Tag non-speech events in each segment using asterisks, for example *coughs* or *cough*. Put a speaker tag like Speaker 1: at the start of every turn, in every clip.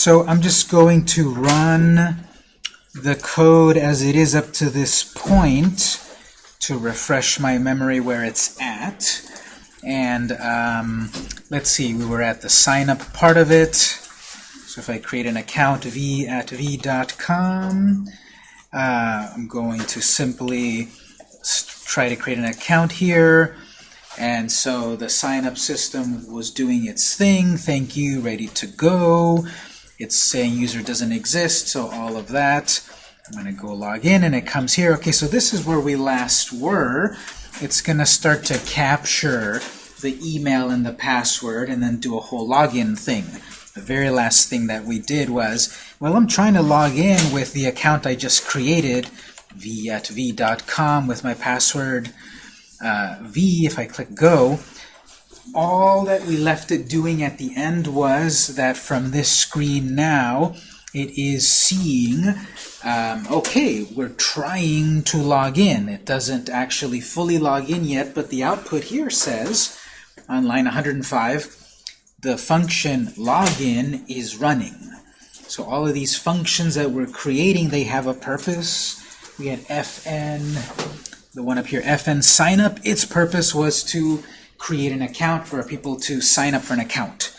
Speaker 1: So I'm just going to run the code as it is up to this point to refresh my memory where it's at. And um, let's see, we were at the sign up part of it. So if I create an account v at v.com, uh, I'm going to simply try to create an account here. And so the sign up system was doing its thing. Thank you, ready to go. It's saying user doesn't exist, so all of that. I'm going to go log in, and it comes here. Okay, so this is where we last were. It's going to start to capture the email and the password and then do a whole login thing. The very last thing that we did was, well, I'm trying to log in with the account I just created, v at v.com with my password uh, v, if I click go, all that we left it doing at the end was that from this screen now, it is seeing, um, okay, we're trying to log in. It doesn't actually fully log in yet, but the output here says, on line 105, the function login is running. So all of these functions that we're creating, they have a purpose. We had fn, the one up here, fn sign up. Its purpose was to create an account for people to sign up for an account.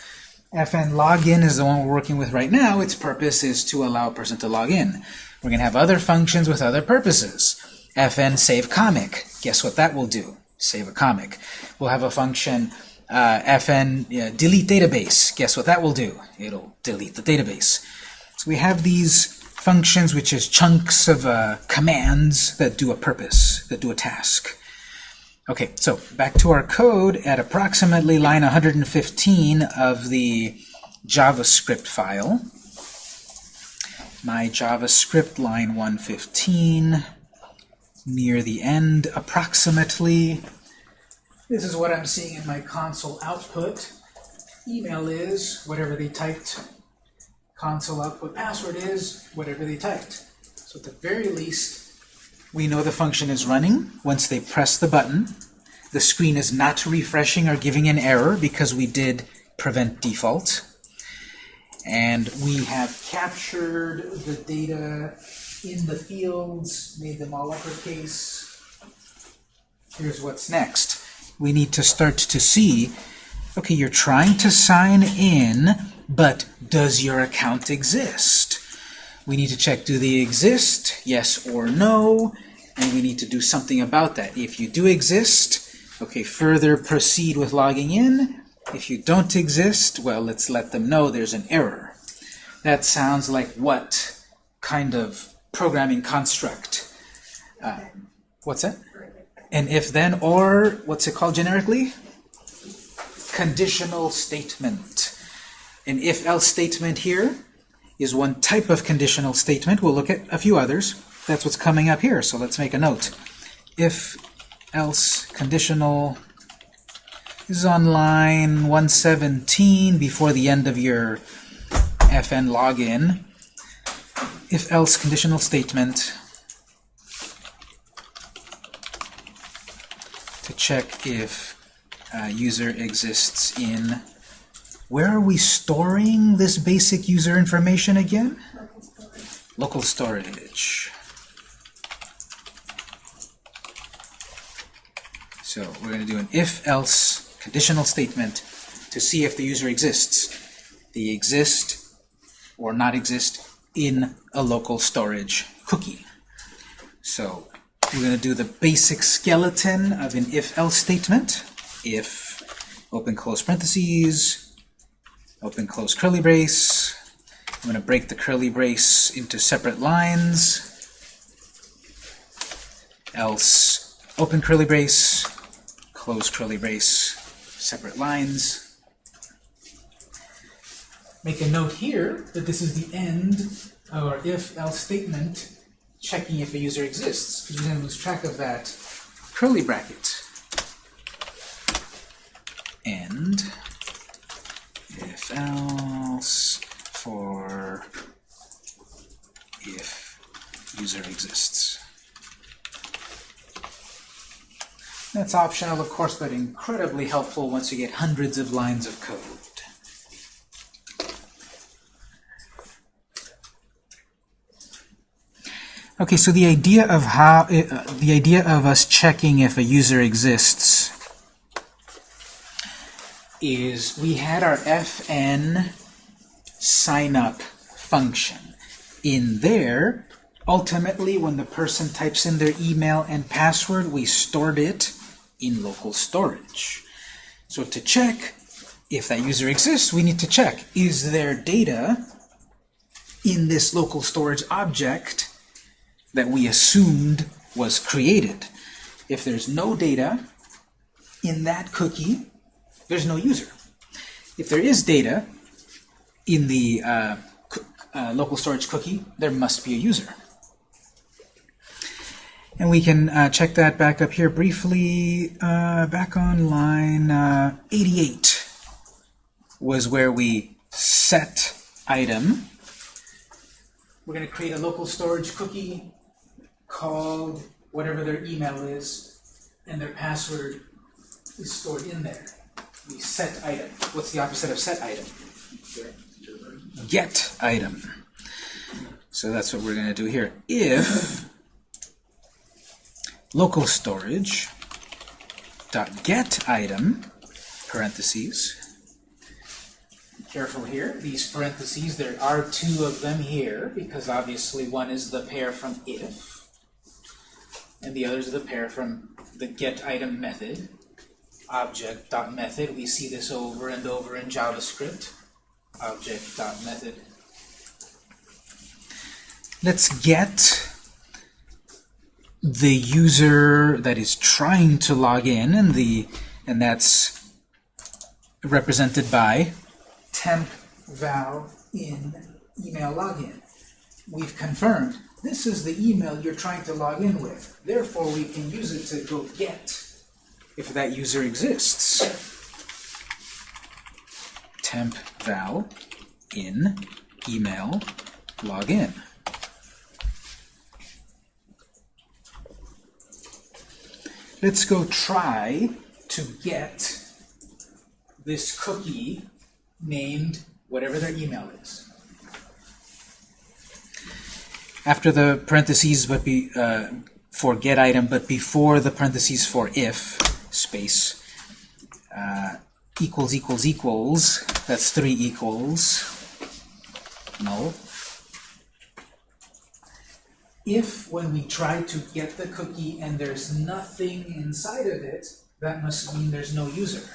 Speaker 1: fn login is the one we're working with right now. Its purpose is to allow a person to log in. We're going to have other functions with other purposes. fn save comic. Guess what that will do? Save a comic. We'll have a function uh, fn delete database. Guess what that will do? It'll delete the database. So we have these functions, which is chunks of uh, commands that do a purpose, that do a task. Okay, so back to our code at approximately line 115 of the JavaScript file. My JavaScript line 115, near the end approximately. This is what I'm seeing in my console output. Email is whatever they typed. Console output password is whatever they typed. So at the very least, we know the function is running once they press the button. The screen is not refreshing or giving an error because we did prevent default. And we have captured the data in the fields, made them all uppercase. Here's what's next. We need to start to see, okay, you're trying to sign in, but does your account exist? We need to check, do they exist? Yes or no? And we need to do something about that. If you do exist, okay, further proceed with logging in. If you don't exist, well, let's let them know there's an error. That sounds like what kind of programming construct? Uh, what's that? An if-then or, what's it called generically? Conditional statement. An if-else statement here is one type of conditional statement. We'll look at a few others. That's what's coming up here, so let's make a note. If else conditional this is on line 117 before the end of your fn login. If else conditional statement to check if uh, user exists in where are we storing this basic user information again? Local storage. So we're going to do an if-else conditional statement to see if the user exists. They exist or not exist in a local storage cookie. So we're going to do the basic skeleton of an if-else statement. If, open close parentheses, open close curly brace. I'm going to break the curly brace into separate lines. Else open curly brace, close curly brace, separate lines. Make a note here that this is the end of our if-else statement checking if a user exists, because we're going to lose track of that curly bracket. End if else for if user exists. That's optional, of course, but incredibly helpful once you get hundreds of lines of code. Okay, so the idea of how eh, uh, the idea of us checking if a user exists is we had our fn sign up function. In there, ultimately, when the person types in their email and password, we stored it in local storage. So to check if that user exists, we need to check, is there data in this local storage object that we assumed was created? If there's no data in that cookie, there's no user. If there is data in the uh, uh, local storage cookie, there must be a user. And we can uh, check that back up here briefly. Uh, back on line uh, 88 was where we set item. We're going to create a local storage cookie called whatever their email is, and their password is stored in there. We set item. What's the opposite of set item? Get item. So that's what we're going to do here. If local storage dot get item parentheses careful here these parentheses there are two of them here because obviously one is the pair from if and the other is the pair from the get item method object dot method we see this over and over in JavaScript object dot method let's get the user that is trying to log in, and the and that's represented by temp val in email login. We've confirmed this is the email you're trying to log in with. Therefore, we can use it to go get if that user exists. Temp val in email login. let's go try to get this cookie named whatever their email is. After the parentheses, but be uh, for get item, but before the parentheses for if space uh, equals equals equals. That's three equals null if when we try to get the cookie and there's nothing inside of it, that must mean there's no user.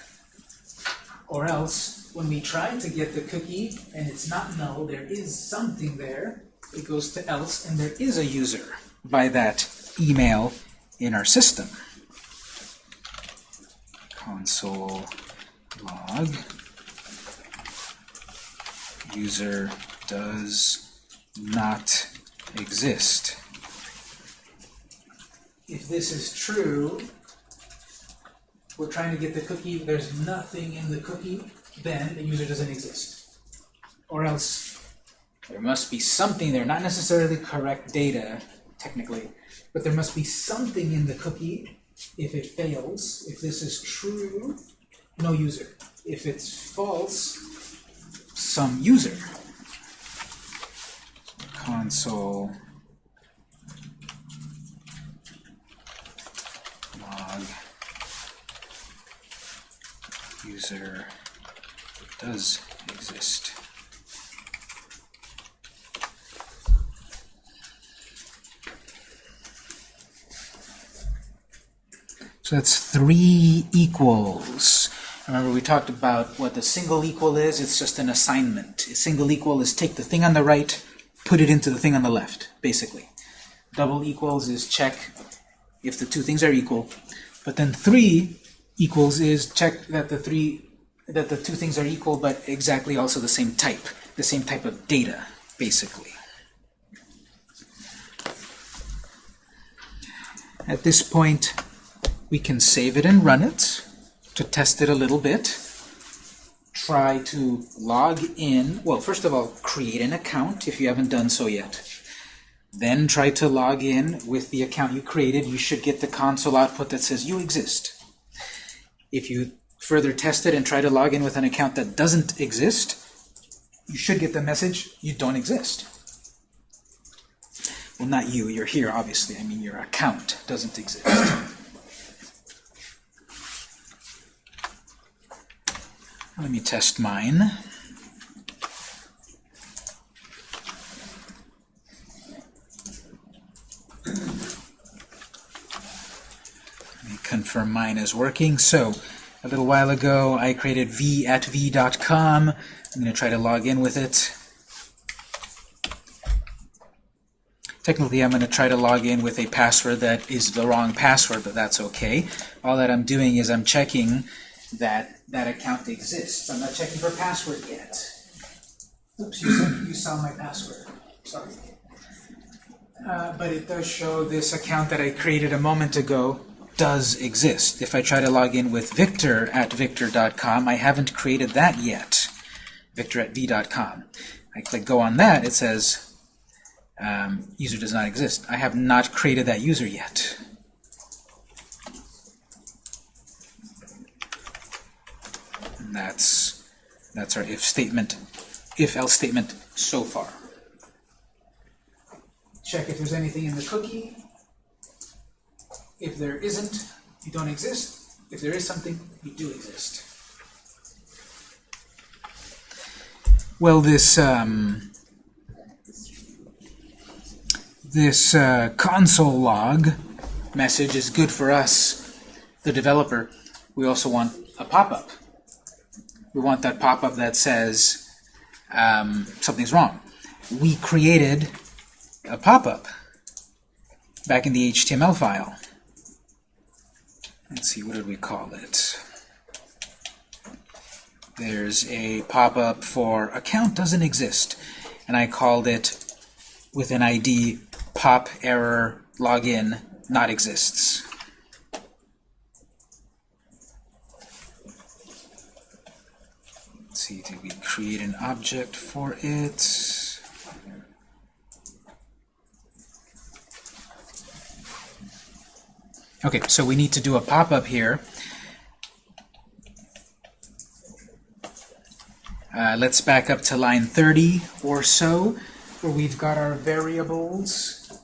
Speaker 1: Or else, when we try to get the cookie and it's not null, there is something there, it goes to else and there is a user by that email in our system. Console log user does not exist. If this is true, we're trying to get the cookie, there's nothing in the cookie, then the user doesn't exist. Or else there must be something there, not necessarily correct data, technically, but there must be something in the cookie if it fails. If this is true, no user. If it's false, some user console log user does exist. So that's three equals. Remember we talked about what the single equal is? It's just an assignment. A single equal is take the thing on the right, put it into the thing on the left, basically. Double equals is check if the two things are equal. But then three equals is check that the three that the two things are equal but exactly also the same type, the same type of data, basically. At this point, we can save it and run it to test it a little bit try to log in. Well, first of all, create an account if you haven't done so yet. Then try to log in with the account you created. You should get the console output that says you exist. If you further test it and try to log in with an account that doesn't exist, you should get the message you don't exist. well, not you, you're here, obviously. I mean, your account doesn't exist. Let me test mine. Let me confirm mine is working. So, a little while ago, I created v at v.com. I'm going to try to log in with it. Technically, I'm going to try to log in with a password that is the wrong password, but that's okay. All that I'm doing is I'm checking that that account exists. I'm not checking for password yet. Oops, you saw, you saw my password. Sorry. Uh, but it does show this account that I created a moment ago does exist. If I try to log in with victor at victor.com, I haven't created that yet. Victor at v.com. I click go on that, it says um, user does not exist. I have not created that user yet. And that's that's our if statement, if else statement so far. Check if there's anything in the cookie. If there isn't, you don't exist. If there is something, you do exist. Well, this um, this uh, console log message is good for us, the developer. We also want a pop-up. We want that pop-up that says um, something's wrong. We created a pop-up back in the HTML file. Let's see, what did we call it? There's a pop-up for account doesn't exist, and I called it with an ID pop error login not exists. Let's see, did we create an object for it? Okay, so we need to do a pop-up here. Uh, let's back up to line 30 or so, where we've got our variables.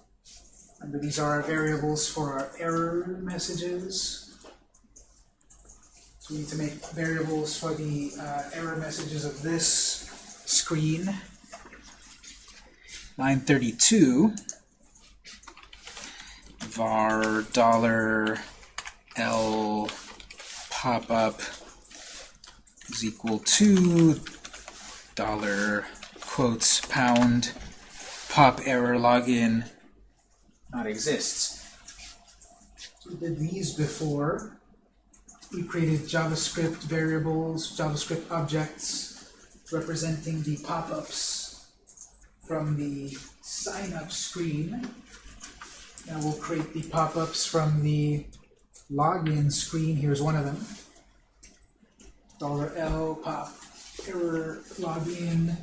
Speaker 1: Remember, these are our variables for our error messages. We need to make variables for the uh, error messages of this screen. Line 32 var dollar $L pop-up is equal to dollar quotes pound pop error login not exists. We did these before. We created JavaScript variables, JavaScript objects representing the pop-ups from the sign-up screen. Now we'll create the pop-ups from the login screen. Here's one of them. Dollar $L pop error login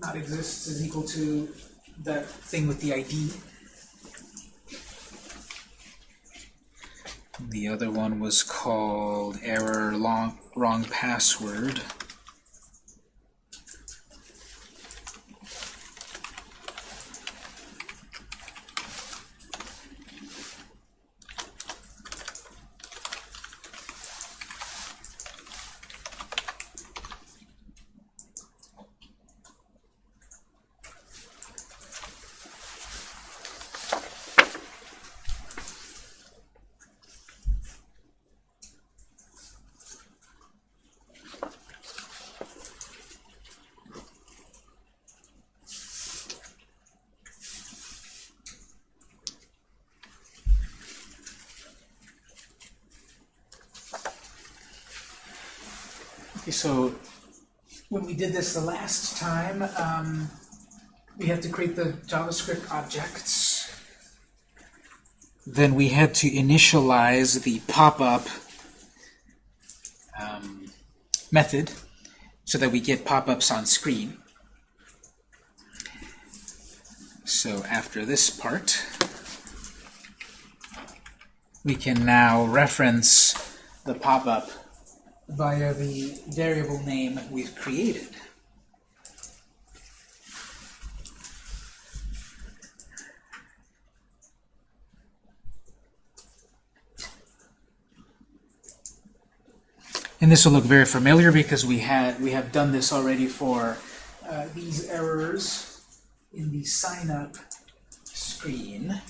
Speaker 1: not exists is equal to that thing with the ID. The other one was called error long, wrong password. Okay, so when we did this the last time, um, we had to create the JavaScript objects. Then we had to initialize the pop-up um, method so that we get pop-ups on screen. So after this part, we can now reference the pop-up via the variable name we've created. And this will look very familiar because we had we have done this already for uh, these errors in the sign up screen.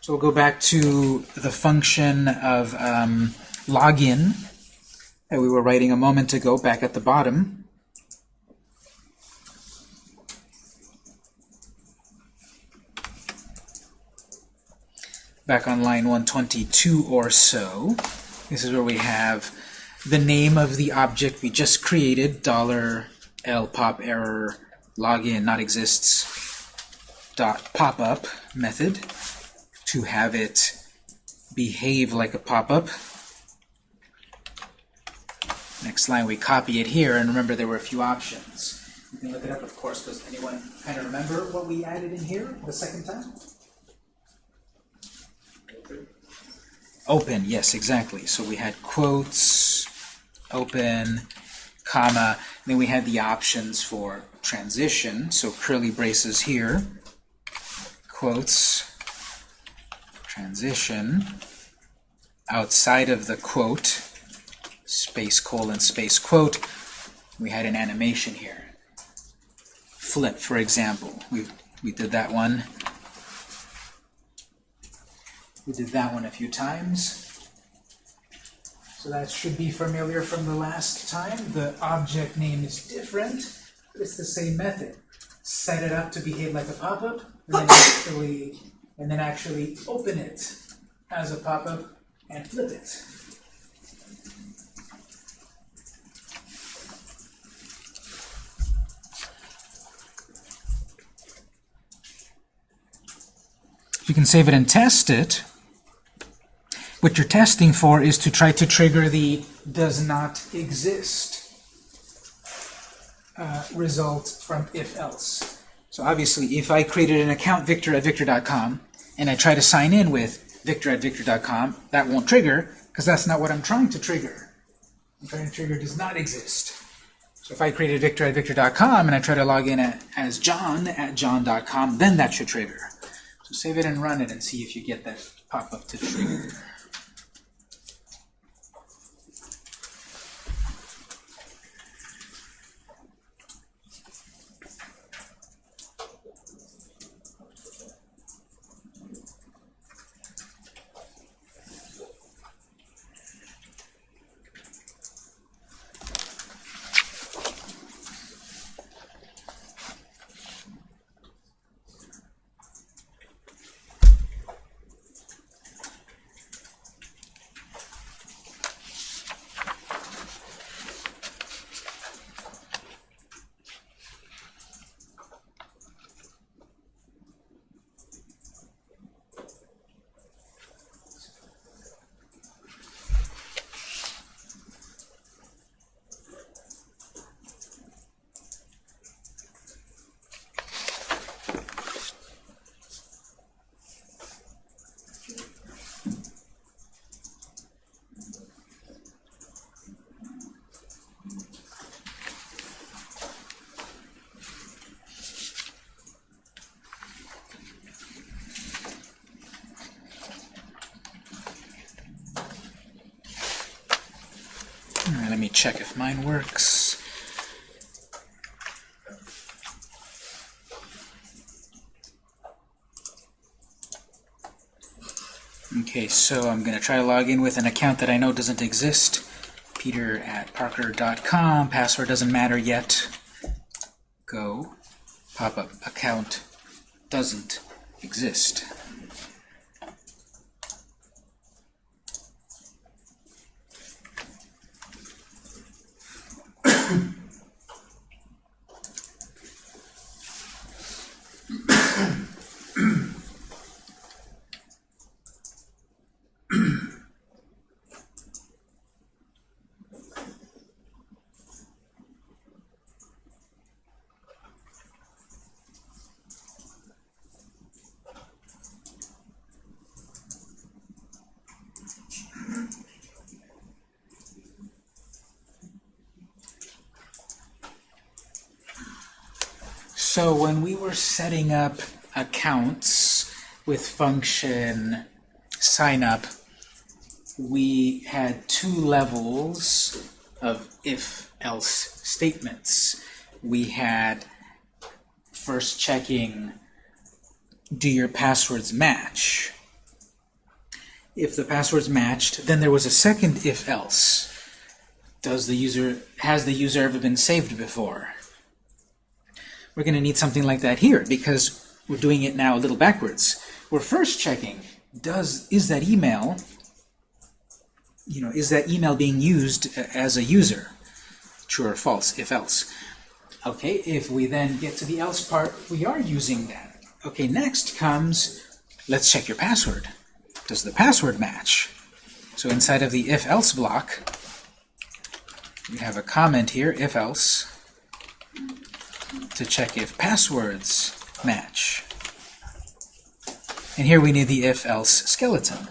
Speaker 1: So we'll go back to the function of um, login that we were writing a moment ago back at the bottom. Back on line 122 or so, this is where we have the name of the object we just created, dollar $L pop error login not exists dot pop-up method to have it behave like a pop-up. Next line, we copy it here, and remember there were a few options. You can look it up, of course. Does anyone kind of remember what we added in here the second time? Open, yes, exactly. So we had quotes, open, comma, then we had the options for transition, so curly braces here, quotes, transition, outside of the quote, space colon space quote, we had an animation here. Flip, for example. We, we did that one. We did that one a few times. So that should be familiar from the last time. The object name is different, but it's the same method. Set it up to behave like a pop-up, and then actually and then actually open it as a pop-up and flip it. You can save it and test it. What you're testing for is to try to trigger the does not exist uh, result from if else. So obviously, if I created an account victor at victor.com and I try to sign in with victor at victor.com, that won't trigger because that's not what I'm trying to trigger. I'm trying to trigger does not exist. So if I created victor at victor.com and I try to log in at, as john at john.com, then that should trigger. Save it and run it and see if you get that pop-up to trigger. Let me check if mine works. Okay, so I'm going to try to log in with an account that I know doesn't exist. Peter at parker.com. Password doesn't matter yet. Go. Pop-up. Account doesn't exist. So when we were setting up accounts with function sign up, we had two levels of if-else statements. We had first checking, do your passwords match? If the passwords matched, then there was a second if-else. Does the user, has the user ever been saved before? We're going to need something like that here because we're doing it now a little backwards. We're first checking, does, is that email, you know, is that email being used as a user? True or false, if else. Okay, if we then get to the else part, we are using that. Okay, next comes, let's check your password. Does the password match? So inside of the if-else block, we have a comment here, if-else, to check if passwords match. And here we need the if-else skeleton.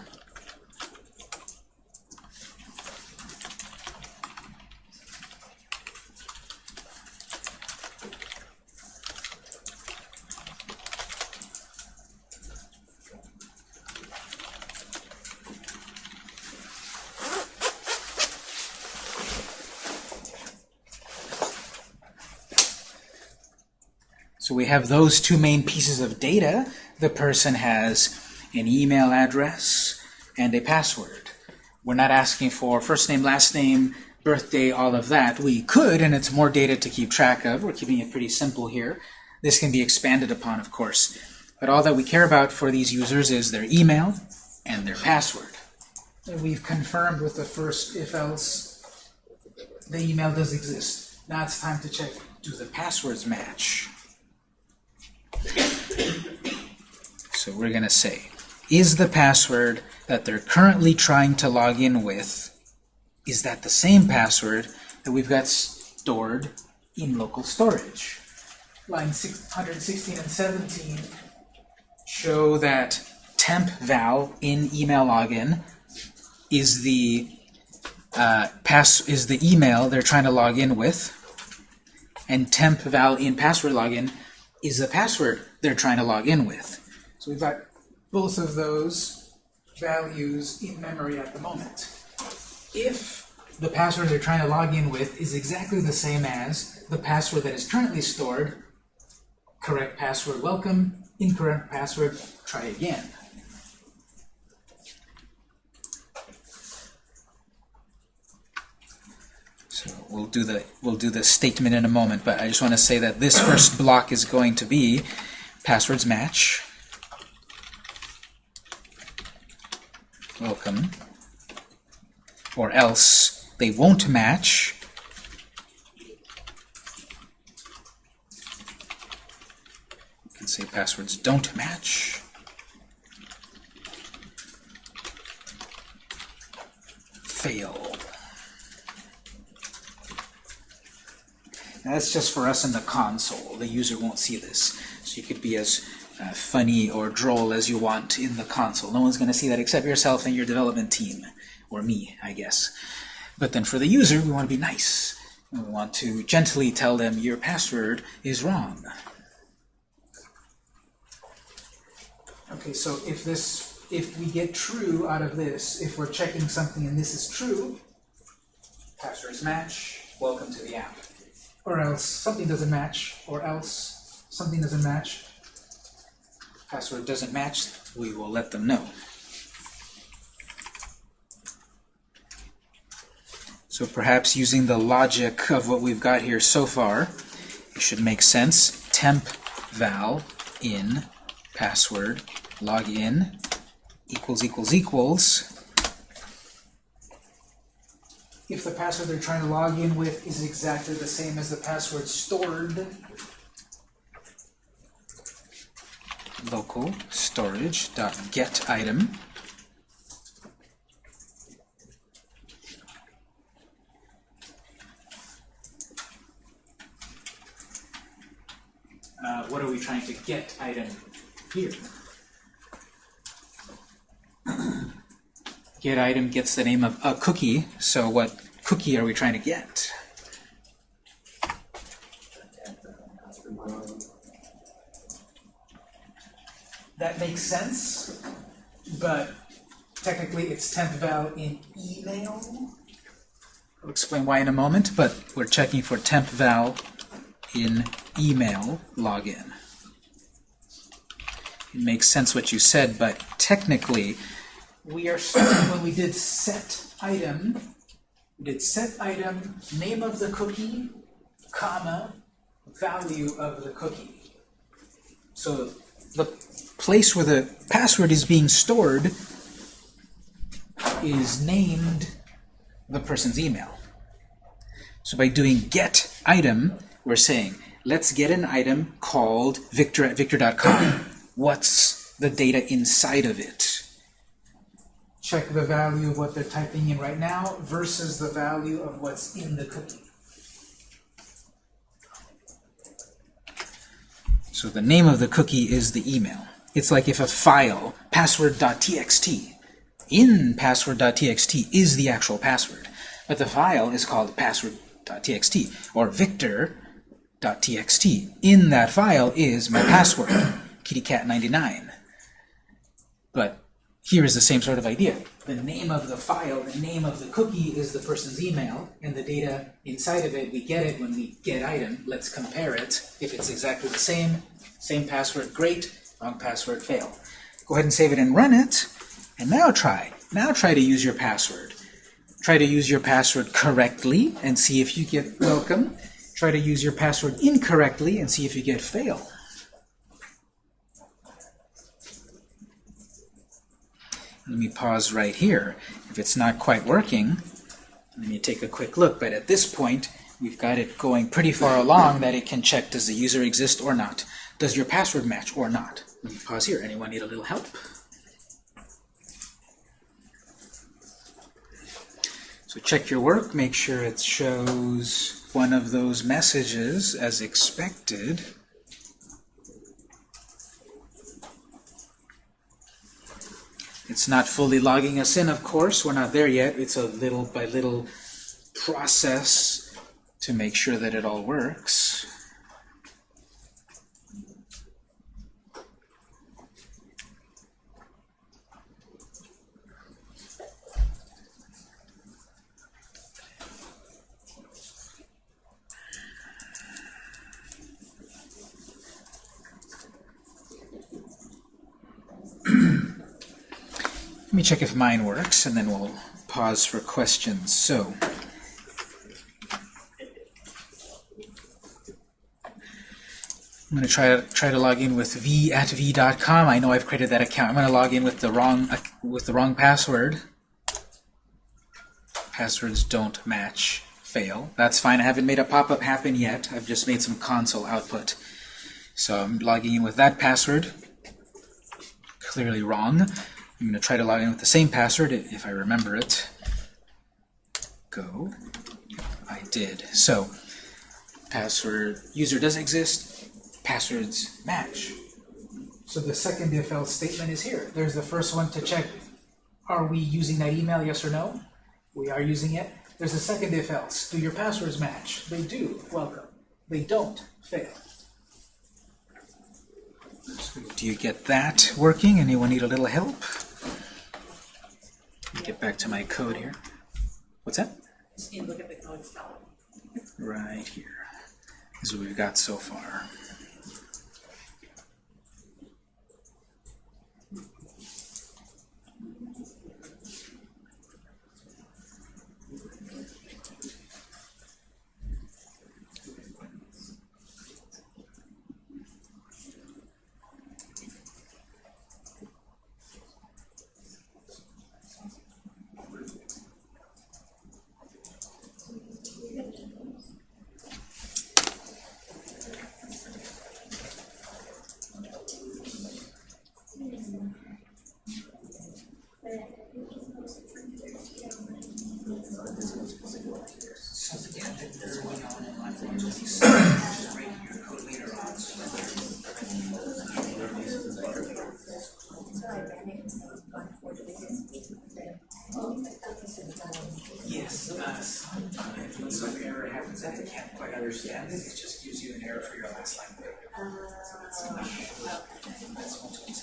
Speaker 1: We have those two main pieces of data. The person has an email address and a password. We're not asking for first name, last name, birthday, all of that. We could, and it's more data to keep track of. We're keeping it pretty simple here. This can be expanded upon, of course. But all that we care about for these users is their email and their password. And we've confirmed with the first if-else the email does exist. Now it's time to check, do the passwords match? So we're going to say, is the password that they're currently trying to log in with, is that the same password that we've got stored in local storage? Line 116 and 17 show that temp val in email login is the uh, pass is the email they're trying to log in with, and temp val in password login is the password they're trying to log in with. So we've got both of those values in memory at the moment. If the password they're trying to log in with is exactly the same as the password that is currently stored, correct password welcome, incorrect password try again. So we'll do the we'll do the statement in a moment, but I just want to say that this first block is going to be passwords match. Welcome. Or else they won't match. Can say passwords don't match. Fail. That's just for us in the console. The user won't see this. So you could be as uh, funny or droll as you want in the console. No one's going to see that except yourself and your development team. Or me, I guess. But then for the user, we want to be nice. We want to gently tell them your password is wrong. Okay, so if this, if we get true out of this, if we're checking something and this is true, passwords match, welcome to the app. Or else something doesn't match, or else something doesn't match, password doesn't match, we will let them know. So perhaps using the logic of what we've got here so far, it should make sense. Temp val in password login equals equals equals. If the password they're trying to log in with is exactly the same as the password stored, local storage dot get item uh, what are we trying to get item here? Get item gets the name of a cookie, so what cookie are we trying to get? That makes sense, but technically it's temp val in email. I'll explain why in a moment, but we're checking for temp val in email login. It makes sense what you said, but technically, we are starting when we did set item, we did set item, name of the cookie, comma, value of the cookie. So the place where the password is being stored is named the person's email. So by doing get item, we're saying, let's get an item called victor at victor.com. What's the data inside of it? Check the value of what they're typing in right now versus the value of what's in the cookie. So the name of the cookie is the email. It's like if a file, password.txt, in password.txt is the actual password. But the file is called password.txt or victor.txt. In that file is my password, kittycat99. But here is the same sort of idea. The name of the file, the name of the cookie is the person's email, and the data inside of it, we get it when we get item. Let's compare it. If it's exactly the same, same password, great. Wrong password, fail. Go ahead and save it and run it. And now try. Now try to use your password. Try to use your password correctly and see if you get welcome. Try to use your password incorrectly and see if you get fail. Let me pause right here. If it's not quite working, let me take a quick look. But at this point, we've got it going pretty far along that it can check does the user exist or not. Does your password match or not? Let me pause here. Anyone need a little help? So check your work, make sure it shows one of those messages as expected. It's not fully logging us in, of course. We're not there yet. It's a little by little process to make sure that it all works. Let me check if mine works, and then we'll pause for questions. So, I'm going to try to try to log in with v at v.com. I know I've created that account. I'm going to log in with the wrong with the wrong password. Passwords don't match. Fail. That's fine. I haven't made a pop-up happen yet. I've just made some console output. So I'm logging in with that password. Clearly wrong. I'm going to try to log in with the same password if I remember it. Go. I did. So password user does exist passwords match. So the second if else statement is here. There's the first one to check, are we using that email, yes or no? We are using it. There's the second if else. Do your passwords match? They do. Welcome. They don't. Fail. So do you get that working? Anyone need a little help? Get back to my code here. What's that?
Speaker 2: Just need to look at the code.
Speaker 1: Right here. This is what we've got so far. That's what it is.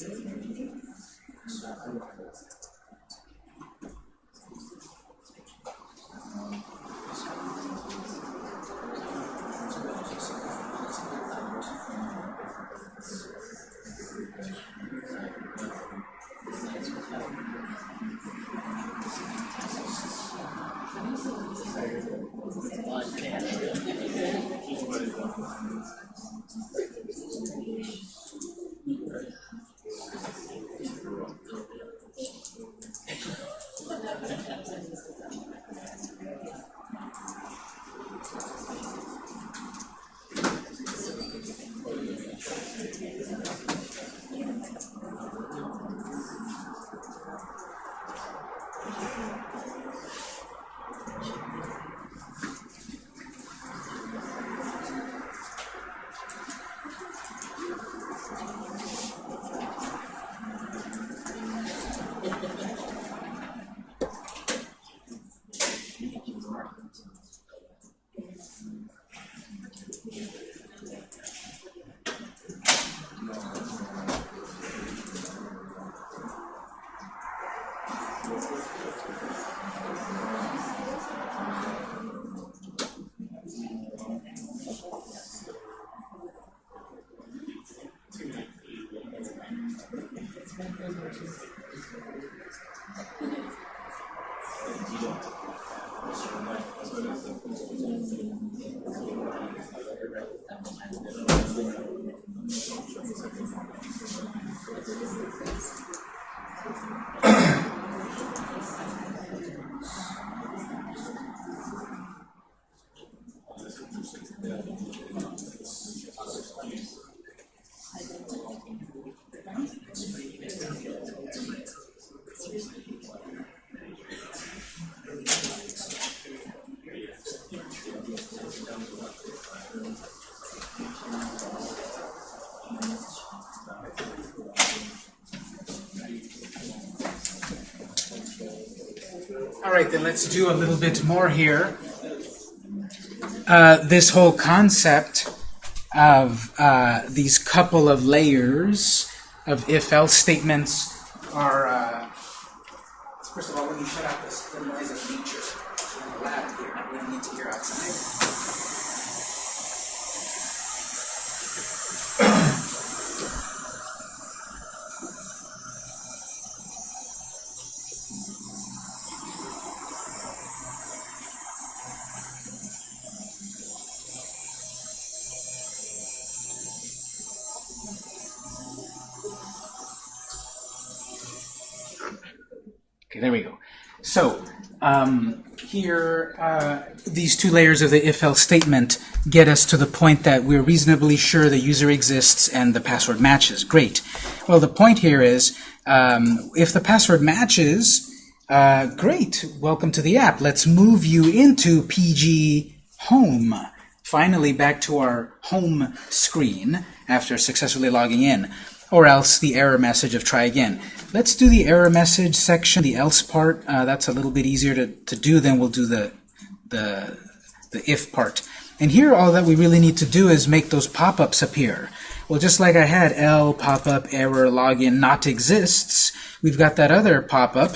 Speaker 1: All right, then let's do a little bit more here. Uh, this whole concept of uh, these couple of layers of if-else statements there we go. So, um, here, uh, these two layers of the if-else statement get us to the point that we're reasonably sure the user exists and the password matches. Great. Well, the point here is, um, if the password matches, uh, great, welcome to the app. Let's move you into PG Home. Finally, back to our home screen after successfully logging in or else the error message of try again. Let's do the error message section, the else part. Uh, that's a little bit easier to, to do than we'll do the, the, the if part. And here all that we really need to do is make those pop-ups appear. Well, just like I had L pop-up error login not exists, we've got that other pop-up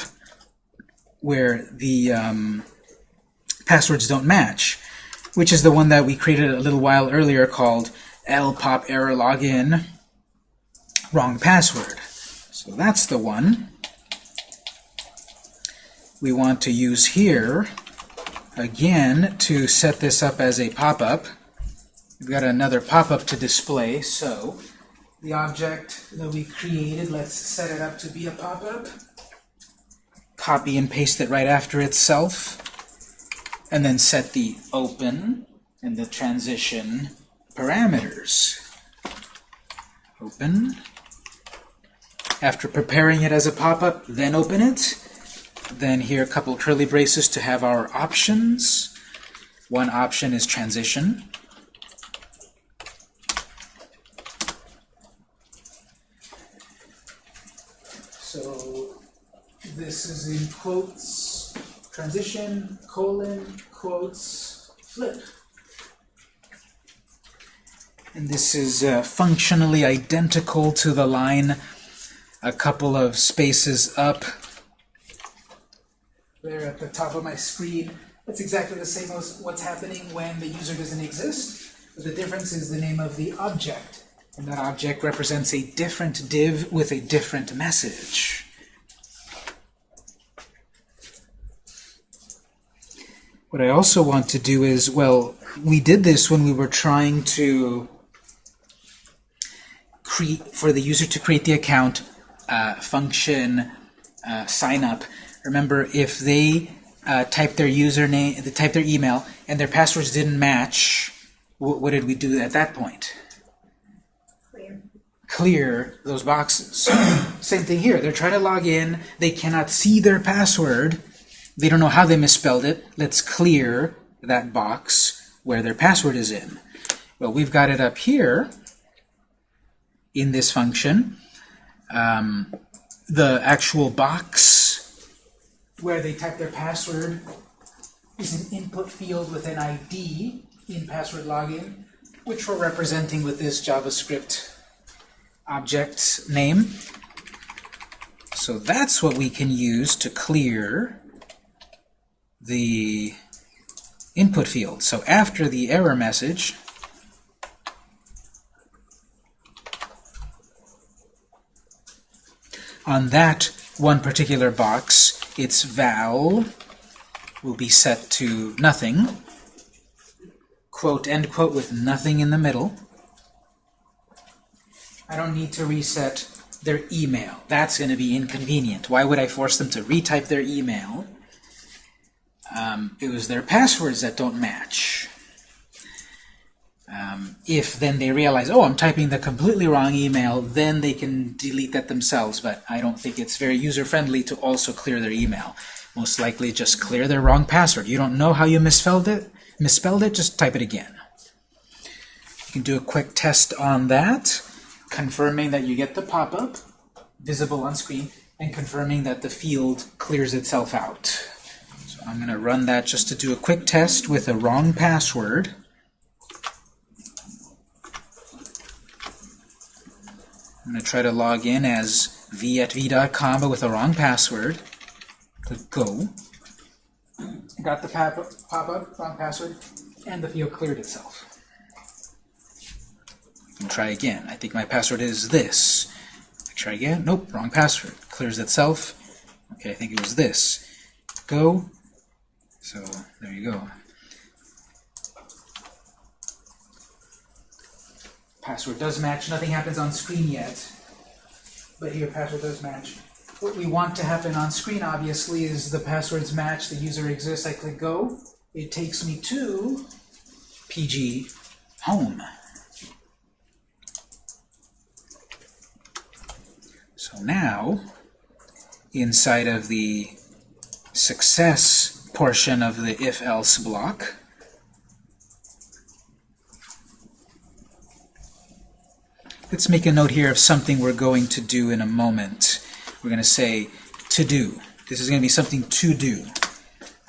Speaker 1: where the um, passwords don't match, which is the one that we created a little while earlier called L pop error login wrong password. So that's the one we want to use here again to set this up as a pop-up. We've got another pop-up to display, so the object that we created, let's set it up to be a pop-up. Copy and paste it right after itself, and then set the open and the transition parameters. Open. After preparing it as a pop-up, then open it. Then here a couple curly braces to have our options. One option is transition. So this is in quotes, transition, colon, quotes, flip. And this is uh, functionally identical to the line a couple of spaces up there at the top of my screen. That's exactly the same as what's happening when the user doesn't exist. But the difference is the name of the object. And that object represents a different div with a different message. What I also want to do is, well, we did this when we were trying to create, for the user to create the account, uh, function uh, sign up. Remember, if they uh, type their username, they type their email, and their passwords didn't match, what did we do at that point?
Speaker 2: Clear.
Speaker 1: Clear those boxes. *coughs* Same thing here. They're trying to log in. They cannot see their password. They don't know how they misspelled it. Let's clear that box where their password is in. Well, we've got it up here in this function. Um, the actual box where they type their password is an input field with an ID in password login, which we're representing with this JavaScript object name. So that's what we can use to clear the input field. So after the error message, on that one particular box, its val will be set to nothing, quote, end quote, with nothing in the middle. I don't need to reset their email. That's going to be inconvenient. Why would I force them to retype their email? Um, it was their passwords that don't match. If then they realize, oh, I'm typing the completely wrong email, then they can delete that themselves. But I don't think it's very user-friendly to also clear their email. Most likely just clear their wrong password. You don't know how you misspelled it? Misspelled it? Just type it again. You can do a quick test on that, confirming that you get the pop-up visible on screen, and confirming that the field clears itself out. So I'm going to run that just to do a quick test with a wrong password. I'm going to try to log in as v at v.com, but with a wrong password. Click Go. Got the pop-up, pop-up, wrong password, and the field cleared itself. And try again. I think my password is this. Try again. Nope, wrong password. Clears itself. Okay, I think it was this. Go. So there you go. Password does match. Nothing happens on screen yet. But here, password does match. What we want to happen on screen, obviously, is the passwords match, the user exists. I click Go. It takes me to PG Home. So now, inside of the success portion of the if-else block, let's make a note here of something we're going to do in a moment. We're going to say to do. This is going to be something to do.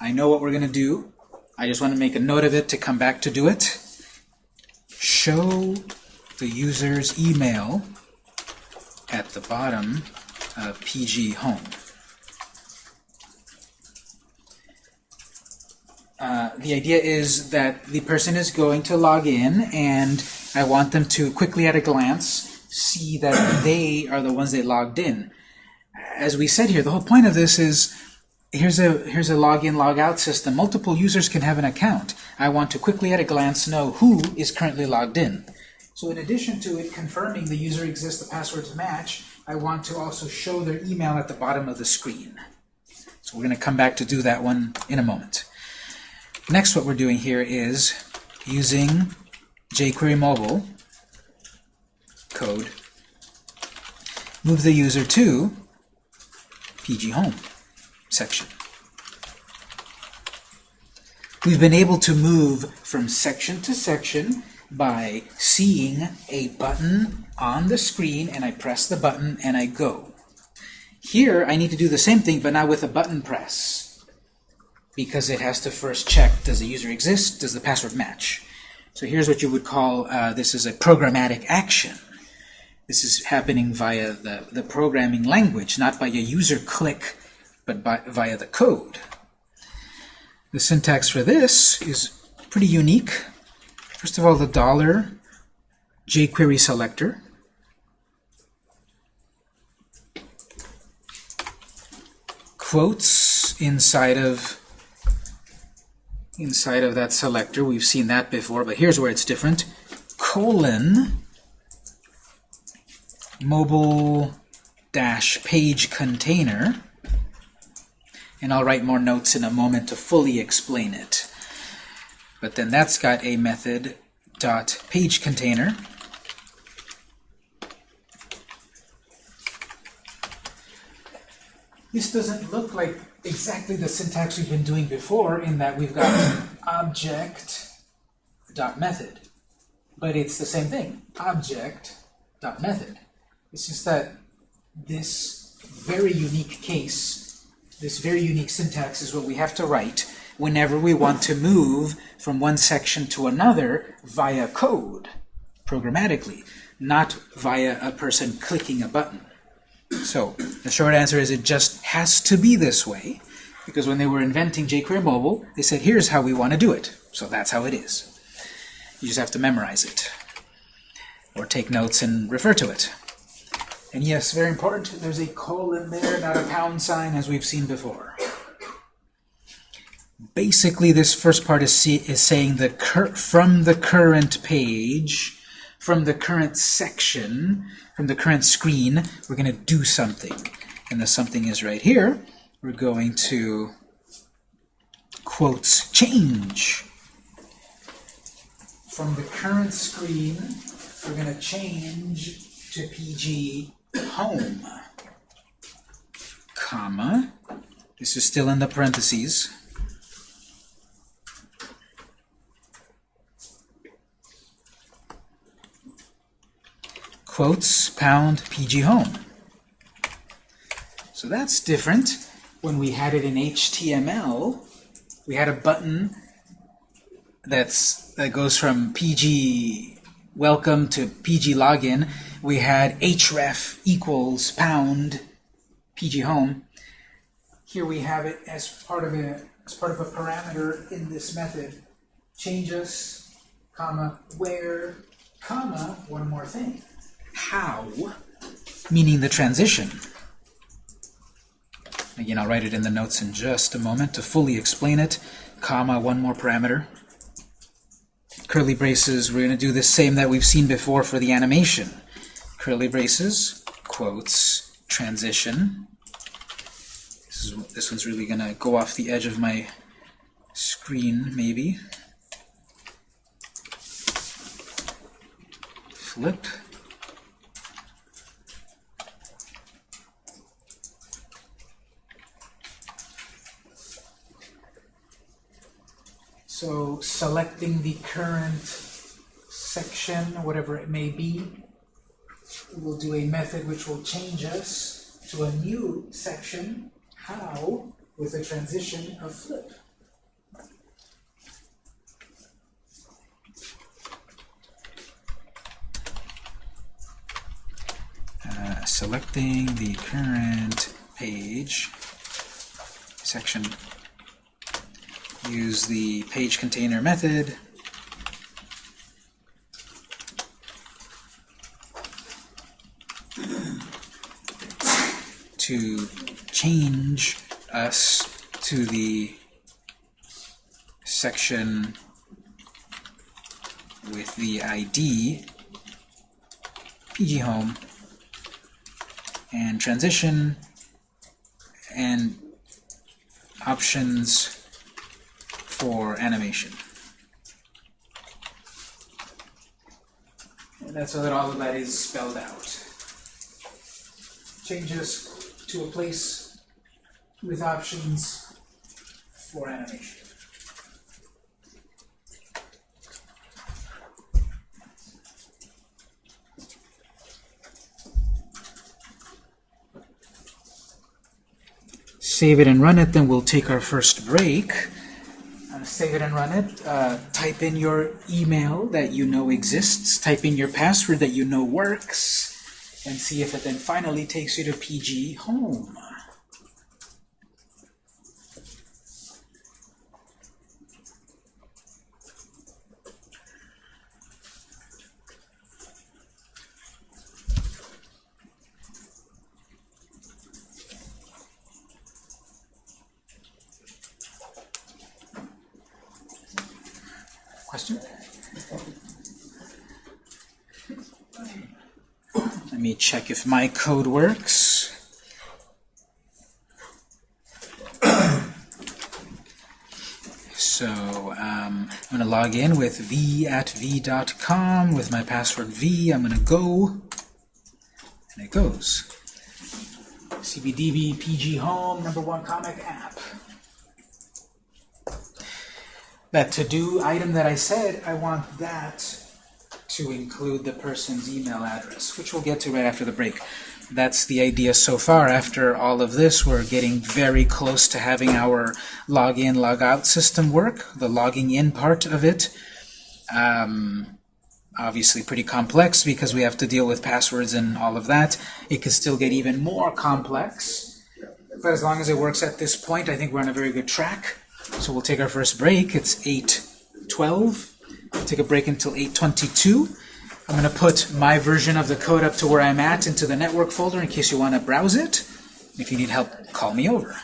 Speaker 1: I know what we're going to do. I just want to make a note of it to come back to do it. Show the user's email at the bottom of PG Home. Uh, the idea is that the person is going to log in and I want them to quickly at a glance see that they are the ones that logged in. As we said here, the whole point of this is here's a here's a login logout system. Multiple users can have an account. I want to quickly at a glance know who is currently logged in. So in addition to it confirming the user exists, the passwords match, I want to also show their email at the bottom of the screen. So we're going to come back to do that one in a moment. Next, what we're doing here is using jQuery Mobile code, move the user to PG Home section. We've been able to move from section to section by seeing a button on the screen, and I press the button and I go. Here, I need to do the same thing, but now with a button press, because it has to first check, does the user exist? Does the password match? So here's what you would call, uh, this is a programmatic action. This is happening via the, the programming language, not by a user click, but by, via the code. The syntax for this is pretty unique. First of all, the dollar jQuery selector. Quotes inside of inside of that selector. We've seen that before, but here's where it's different. Colon mobile dash page container. And I'll write more notes in a moment to fully explain it. But then that's got a method dot page container. This doesn't look like exactly the syntax we've been doing before in that we've got *coughs* object dot method. But it's the same thing, object dot method. It's just that this very unique case, this very unique syntax is what we have to write whenever we want to move from one section to another via code, programmatically, not via a person clicking a button. So the short answer is it just has to be this way, because when they were inventing jQuery Mobile, they said, here's how we want to do it. So that's how it is. You just have to memorize it, or take notes and refer to it. And yes, very important, there's a colon there, not a pound sign, as we've seen before. Basically, this first part is, is saying that from the current page, from the current section, from the current screen, we're going to do something. And the something is right here. We're going to quotes change. From the current screen, we're going to change to PG home, comma, this is still in the parentheses, quotes, pound, PG home. So that's different. When we had it in HTML, we had a button that's that goes from PG welcome to PG login. We had href equals pound PG home. Here we have it as part of a as part of a parameter in this method. Changes, comma, where, comma, one more thing. How, meaning the transition. Again, I'll write it in the notes in just a moment to fully explain it. Comma, one more parameter. Curly braces, we're going to do the same that we've seen before for the animation. Curly braces, quotes, transition. This, is, this one's really going to go off the edge of my screen, maybe. Flip. So selecting the current section, whatever it may be, we'll do a method which will change us to a new section, how, with a transition of flip. Uh, selecting the current page section use the page container method. To change us to the section with the ID PG Home and transition and options for animation. And that's so that all of that is spelled out. Changes to a place with options for animation. Save it and run it, then we'll take our first break save it and run it. Uh, type in your email that you know exists. Type in your password that you know works. And see if it then finally takes you to PG Home. Question? Let me check my code works. *clears throat* So um, I'm going to log in with v at v.com with my password v. I'm going to go, and it goes. CBDB PG Home, number one comic app. That to-do item that I said, I want that to include the person's email address, which we'll get to right after the break. That's the idea so far. After all of this, we're getting very close to having our login, logout system work, the logging in part of it. Um, obviously pretty complex because we have to deal with passwords and all of that. It could still get even more complex. But as long as it works at this point, I think we're on a very good track. So we'll take our first break. It's 8.12. Take a break until 8.22. I'm going to put my version of the code up to where I'm at into the network folder in case you want to browse it. If you need help, call me over.